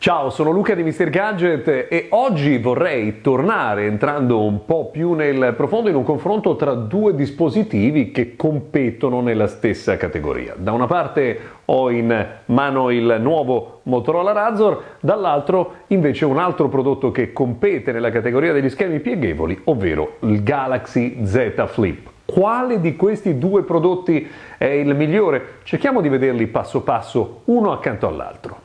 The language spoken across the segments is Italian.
Ciao, sono Luca di Mr. Gadget e oggi vorrei tornare entrando un po' più nel profondo in un confronto tra due dispositivi che competono nella stessa categoria. Da una parte ho in mano il nuovo Motorola Razor, dall'altro invece un altro prodotto che compete nella categoria degli schermi pieghevoli, ovvero il Galaxy Z Flip. Quale di questi due prodotti è il migliore? Cerchiamo di vederli passo passo, uno accanto all'altro.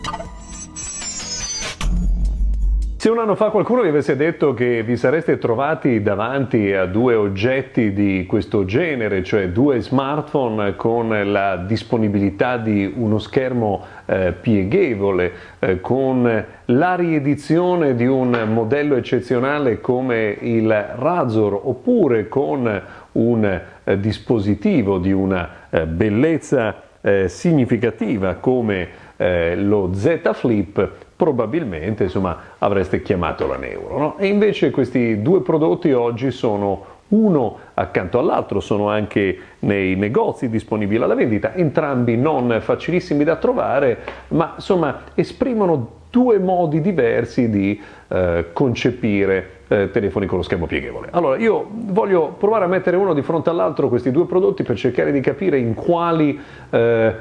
Se un anno fa qualcuno vi avesse detto che vi sareste trovati davanti a due oggetti di questo genere, cioè due smartphone con la disponibilità di uno schermo eh, pieghevole, eh, con la riedizione di un modello eccezionale come il Razor oppure con un eh, dispositivo di una eh, bellezza eh, significativa come eh, lo Z Flip, probabilmente insomma, avreste chiamato la Neuro. No? E invece questi due prodotti oggi sono uno accanto all'altro, sono anche nei negozi disponibili alla vendita, entrambi non facilissimi da trovare, ma insomma esprimono due modi diversi di eh, concepire eh, telefoni con lo schermo pieghevole. Allora, io voglio provare a mettere uno di fronte all'altro questi due prodotti per cercare di capire in quali eh,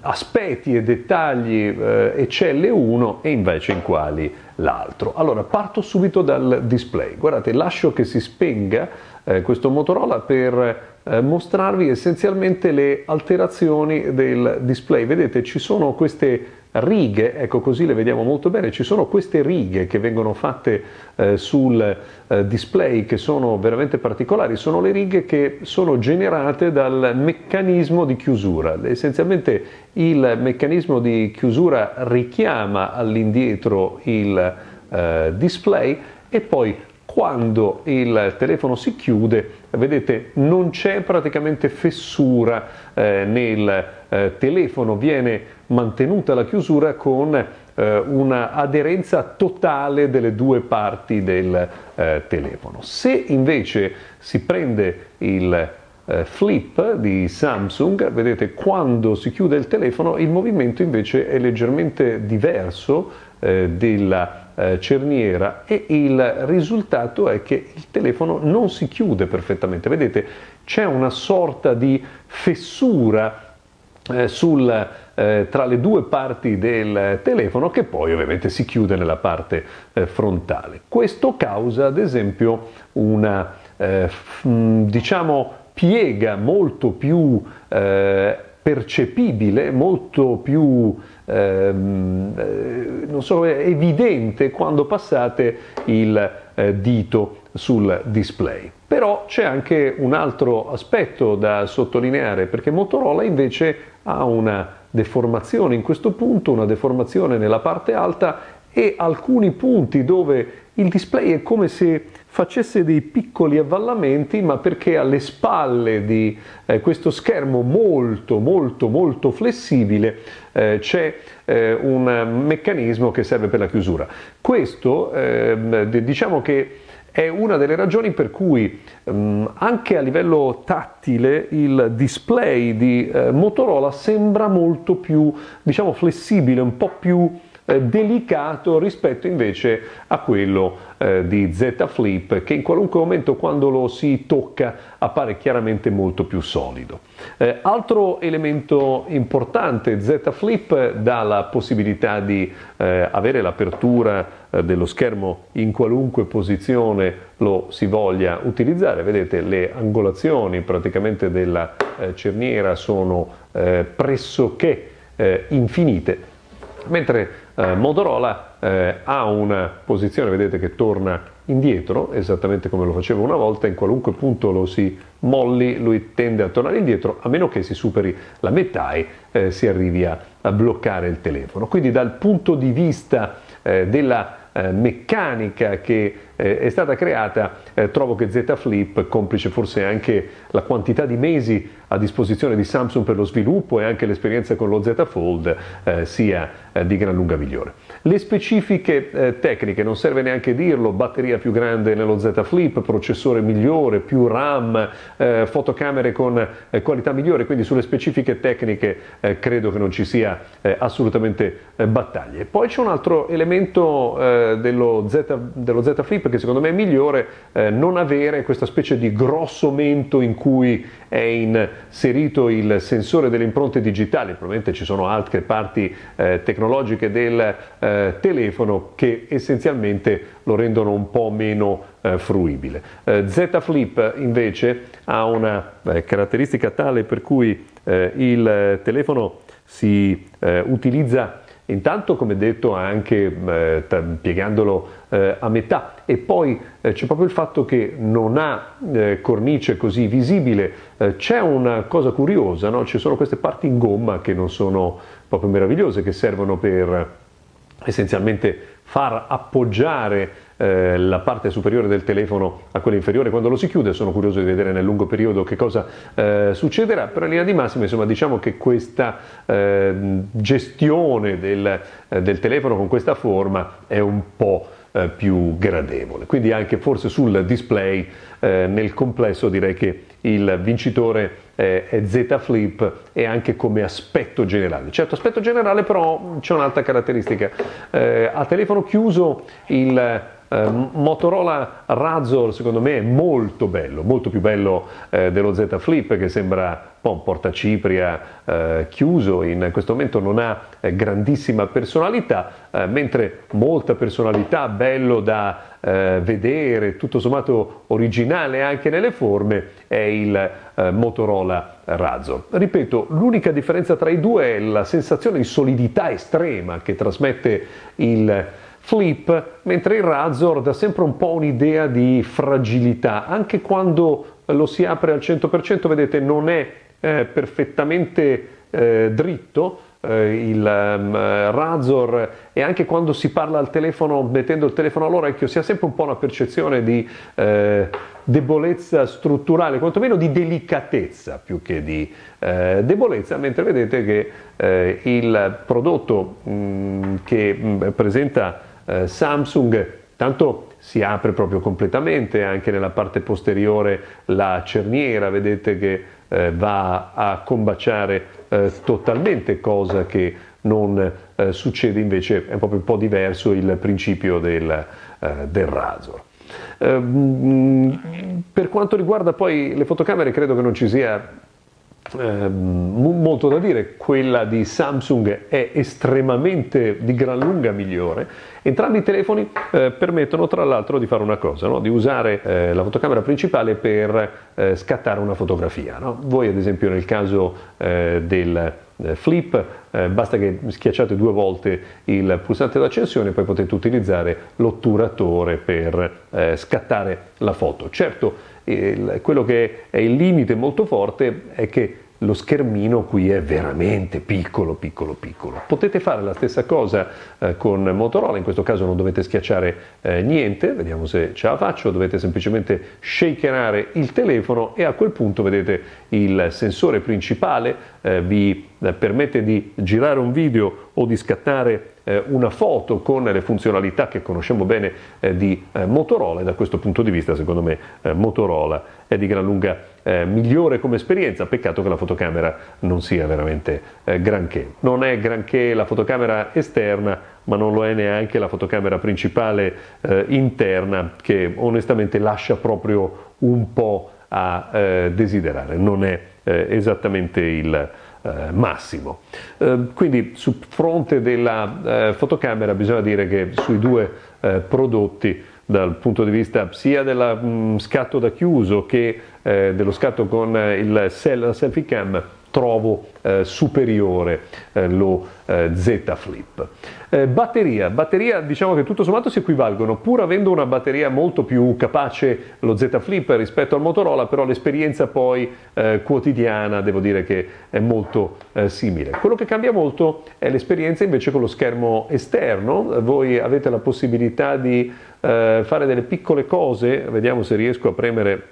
aspetti e dettagli eh, eccelle uno e invece in quali l'altro. Allora parto subito dal display, guardate lascio che si spenga eh, questo Motorola per eh, mostrarvi essenzialmente le alterazioni del display, vedete ci sono queste righe, ecco così le vediamo molto bene, ci sono queste righe che vengono fatte eh, sul eh, display che sono veramente particolari, sono le righe che sono generate dal meccanismo di chiusura. Essenzialmente il meccanismo di chiusura richiama all'indietro il eh, display e poi quando il telefono si chiude, vedete, non c'è praticamente fessura eh, nel eh, telefono, viene mantenuta la chiusura con eh, una aderenza totale delle due parti del eh, telefono. Se invece si prende il eh, flip di Samsung, vedete quando si chiude il telefono il movimento invece è leggermente diverso eh, della eh, cerniera e il risultato è che il telefono non si chiude perfettamente. Vedete, c'è una sorta di fessura eh, sul, eh, tra le due parti del telefono che poi ovviamente si chiude nella parte eh, frontale. Questo causa ad esempio una eh, diciamo piega molto più eh, percepibile, molto più ehm, eh, so, evidente quando passate il eh, dito sul display. Però c'è anche un altro aspetto da sottolineare perché Motorola invece ha una deformazione in questo punto, una deformazione nella parte alta e alcuni punti dove il display è come se facesse dei piccoli avvallamenti, ma perché alle spalle di eh, questo schermo molto molto molto flessibile eh, c'è eh, un meccanismo che serve per la chiusura. Questo ehm, diciamo che è una delle ragioni per cui um, anche a livello tattile il display di eh, Motorola sembra molto più diciamo flessibile, un po' più eh, delicato rispetto invece a quello eh, di Z Flip che in qualunque momento quando lo si tocca appare chiaramente molto più solido. Eh, altro elemento importante, Z Flip dà la possibilità di eh, avere l'apertura eh, dello schermo in qualunque posizione lo si voglia utilizzare, vedete le angolazioni praticamente della cerniera sono pressoché infinite, mentre eh, Motorola eh, ha una posizione, vedete che torna indietro, esattamente come lo faceva una volta, in qualunque punto lo si molli lui tende a tornare indietro, a meno che si superi la metà e eh, si arrivi a, a, bloccare il telefono. Quindi dal punto di vista eh, della eh, meccanica che eh, è stata creata, eh, trovo che Z Flip, complice forse anche la quantità di mesi a disposizione di Samsung per lo sviluppo e anche l'esperienza con lo Z Fold, eh, sia eh, di gran lunga migliore. Le specifiche eh, tecniche, non serve neanche dirlo, batteria più grande nello Z Flip, processore migliore, più RAM, eh, fotocamere con qualità migliore, quindi sulle specifiche tecniche credo che non ci sia assolutamente battaglie. Poi c'è un altro elemento dello Z, dello, Z, Flip che secondo me è migliore, non avere questa specie di grosso mento in cui è inserito il sensore delle impronte digitali, probabilmente ci sono altre parti tecnologiche del telefono che essenzialmente lo rendono un po' meno eh, fruibile. Eh, Z Flip invece ha una eh, caratteristica tale per cui eh, il telefono si eh, utilizza Intanto, come detto, anche eh, piegandolo eh, a metà e poi eh, c'è proprio il fatto che non ha eh, cornice così visibile. Eh, c'è una cosa curiosa, no? ci sono queste parti in gomma che non sono proprio meravigliose, che servono per essenzialmente far appoggiare eh, la parte superiore del telefono a quella inferiore quando lo si chiude, sono curioso di vedere nel lungo periodo che cosa eh, succederà, però in linea di massima insomma diciamo che questa eh, gestione del, eh, del telefono con questa forma è un po' eh, più gradevole. Quindi anche forse sul display eh, nel complesso direi che il vincitore è Z Flip e anche come aspetto generale. Certo, aspetto generale però c'è un'altra caratteristica. Eh, a telefono chiuso il eh, Motorola Razor secondo me è molto bello, molto più bello eh, dello Z Flip che sembra un po' un portacipria eh, chiuso, in questo momento non ha eh, grandissima personalità, eh, mentre molta personalità, bello da eh, vedere, tutto sommato originale anche nelle forme, è il Motorola Razor. Ripeto, l'unica differenza tra i due è la sensazione di solidità estrema che trasmette il Flip, mentre il Razor dà sempre un po' un'idea di fragilità, anche quando lo si apre al 100%, vedete, non è eh, perfettamente eh, dritto, eh, il um, Razor e anche quando si parla al telefono mettendo il telefono all'orecchio si ha sempre un po' una percezione di eh, debolezza strutturale, quantomeno di delicatezza più che di eh, debolezza, mentre vedete che eh, il prodotto mh, mm, che mh, mm, presenta eh, Samsung tanto si apre proprio completamente anche nella parte posteriore la cerniera vedete che eh, va a combaciare eh, totalmente cosa che non eh, succede invece è proprio un po' diverso il principio del, eh, del Razor. Ehm, per quanto riguarda poi le fotocamere credo che non ci sia eh, molto da dire, quella di Samsung è estremamente di gran lunga migliore. Entrambi i telefoni eh, permettono tra l'altro di fare una cosa, no? di usare eh, la fotocamera principale per eh, scattare una fotografia. No? Voi ad esempio nel caso eh, del eh, flip basta che schiacciate due volte il pulsante d'accensione e poi potete utilizzare l'otturatore per scattare la foto. Certo, il, quello che è il limite molto forte è che lo schermino qui è veramente piccolo, piccolo, piccolo. Potete fare la stessa cosa eh, con Motorola, in questo caso non dovete schiacciare eh, niente, vediamo se ce la faccio, dovete semplicemente shakerare il telefono e a quel punto vedete il sensore principale eh, vi eh, permette di girare un video o di scattare una foto con le funzionalità che conosciamo bene eh, di Motorola e da questo punto di vista secondo me Motorola è di gran lunga migliore come esperienza, peccato che la fotocamera non sia veramente granché. Non è granché la fotocamera esterna, ma non lo è neanche la fotocamera principale interna che onestamente lascia proprio un po' a desiderare, non è esattamente il, eh, massimo. Eh, quindi sul fronte della eh, fotocamera bisogna dire che sui due eh, prodotti dal punto di vista sia dello mm, scatto da chiuso che eh, dello scatto con il la selfie cam trovo eh, superiore eh, lo eh, Z Flip. Eh, batteria, batteria diciamo che tutto sommato si equivalgono, pur avendo una batteria molto più capace lo Z Flip rispetto al Motorola, però l'esperienza poi eh, quotidiana devo dire che è molto eh, simile. Quello che cambia molto è l'esperienza invece con lo schermo esterno, voi avete la possibilità di fare delle piccole cose, vediamo se riesco a premere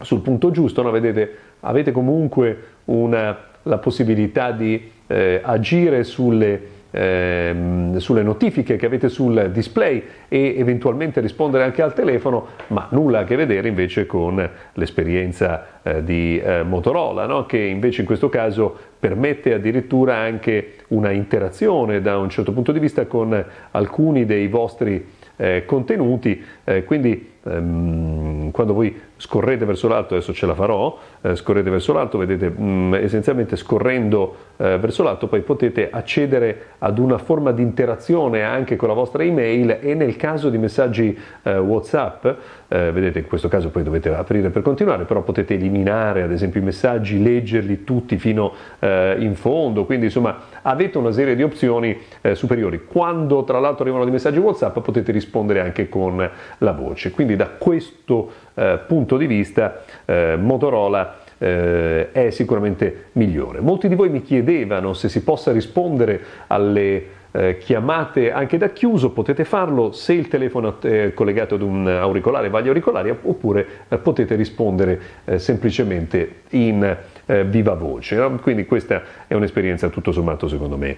sul punto giusto, no? Vedete, avete comunque una, la possibilità di eh, agire sulle, eh, sulle, notifiche che avete sul display e eventualmente rispondere anche al telefono, ma nulla a che vedere invece con l'esperienza eh, di eh, Motorola, no? che invece in questo caso permette addirittura anche una interazione da un certo punto di vista con alcuni dei vostri eh, contenuti, eh, quindi quando voi scorrete verso l'alto, adesso ce la farò, eh, scorrete verso l'alto, vedete mm, essenzialmente scorrendo eh, verso l'alto poi potete accedere ad una forma di interazione anche con la vostra email e nel caso di messaggi eh, Whatsapp, vedete in questo caso poi dovete aprire per continuare, però potete eliminare ad esempio i messaggi, leggerli tutti fino in fondo, quindi insomma avete una serie di opzioni superiori. Quando tra l'altro arrivano dei messaggi Whatsapp potete rispondere anche con la voce, quindi da questo eh, punto di vista eh, Motorola eh, è sicuramente migliore. Molti di voi mi chiedevano se si possa rispondere alle eh, chiamate anche da chiuso, potete farlo se il telefono è collegato ad un auricolare va agli auricolari oppure eh, potete rispondere eh, semplicemente in viva voce. No? Quindi questa è un'esperienza tutto sommato secondo me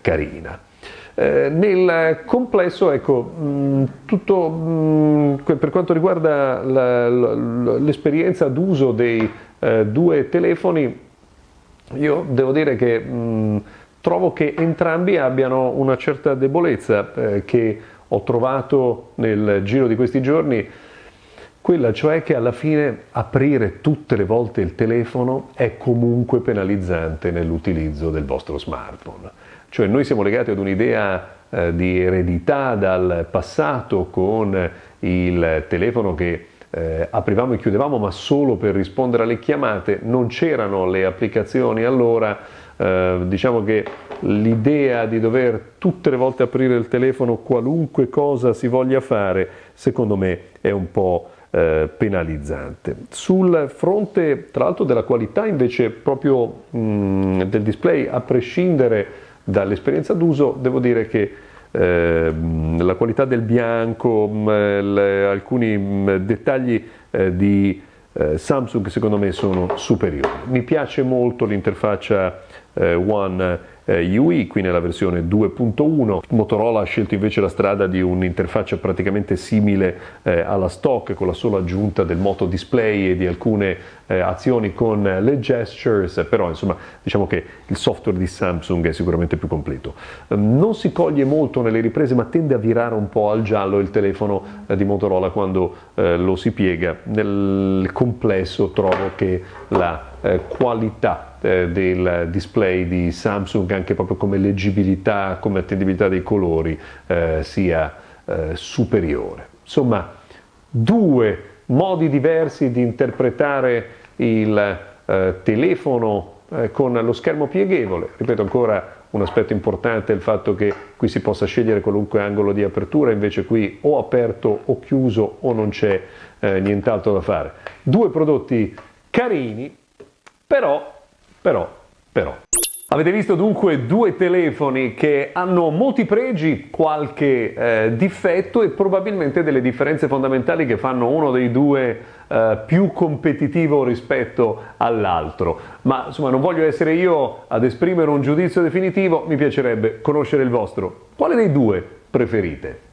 carina. Eh, nel complesso, ecco, mm, tutto mm, per quanto riguarda l'esperienza d'uso dei eh, due telefoni, io devo dire che mm, trovo che entrambi abbiano una certa debolezza eh, che ho trovato nel giro di questi giorni, quella cioè che alla fine aprire tutte le volte il telefono è comunque penalizzante nell'utilizzo del vostro smartphone. Cioè noi siamo legati ad un'idea eh, di eredità dal passato con il telefono che eh, aprivamo e chiudevamo ma solo per rispondere alle chiamate, non c'erano le applicazioni allora, eh, diciamo che l'idea di dover tutte le volte aprire il telefono qualunque cosa si voglia fare, secondo me è un po' eh, penalizzante. Sul fronte tra l'altro della qualità invece proprio mh, del display, a prescindere dall'esperienza d'uso devo dire che eh, la qualità del bianco, mh, le, alcuni mh, dettagli eh, di eh, Samsung secondo me sono superiori. Mi piace molto l'interfaccia eh, One eh, UI, qui nella versione 2.1. Motorola ha scelto invece la strada di un'interfaccia praticamente simile eh, alla stock con la sola aggiunta del moto display e di alcune eh, azioni con le gestures, però insomma diciamo che il software di Samsung è sicuramente più completo. Ehm, non si coglie molto nelle riprese ma tende a virare un po' al giallo il telefono eh, di Motorola quando eh, lo si piega. Nel complesso trovo che la eh, qualità del display di Samsung anche proprio come leggibilità, come attendibilità dei colori eh, sia eh, superiore. Insomma, due modi diversi di interpretare il eh, telefono eh, con lo schermo pieghevole, ripeto ancora un aspetto importante è il fatto che qui si possa scegliere qualunque angolo di apertura, invece qui o aperto o chiuso o non c'è eh, nient'altro da fare. Due prodotti carini, però però, però. Avete visto dunque due telefoni che hanno molti pregi, qualche eh, difetto e probabilmente delle differenze fondamentali che fanno uno dei due eh, più competitivo rispetto all'altro. Ma insomma non voglio essere io ad esprimere un giudizio definitivo, mi piacerebbe conoscere il vostro. Quale dei due preferite?